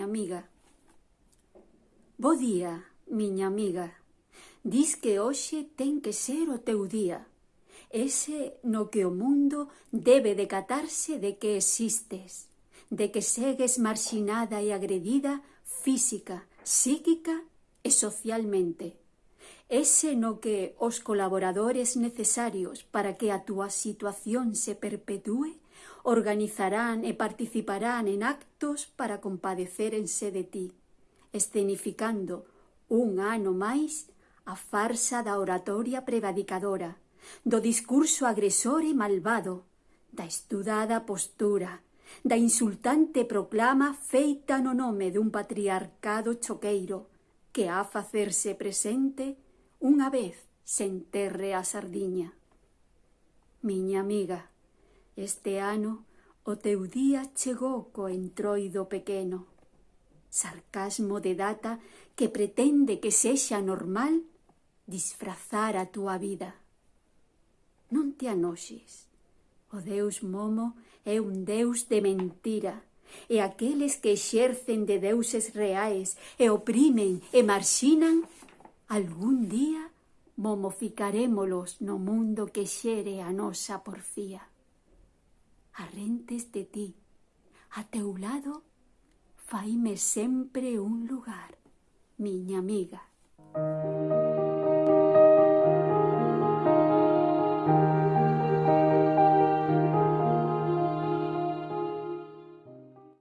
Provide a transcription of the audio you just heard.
miña amiga. Bo día, miña amiga. Dis que hoxe ten que ser o teu día. Ese no que o mundo debe decatarse de que existes, de que segues marxinada e agredida física, psíquica e socialmente ese no que os colaboradores necesarios para que a túa situación se perpetúe organizarán e participarán en actos para compadecerense de ti, escenificando un ano máis a farsa da oratoria prevadicadora, do discurso agresor e malvado, da estudada postura, da insultante proclama feita no nome dun patriarcado choqueiro que a facerse presente Unha vez senterre a sardiña. Miña amiga, este ano o teu día chegou co entroido pequeno. Sarcasmo de data que pretende que sexa normal disfrazar a túa vida. Non te anoxes. O deus Momo é un deus de mentira e aqueles que exercen de deuses reais e oprimen e marxinan Algún día momificarémolos no mundo que xere a nosa porfía. Arrentes de ti, a teu lado, faime sempre un lugar, miña amiga.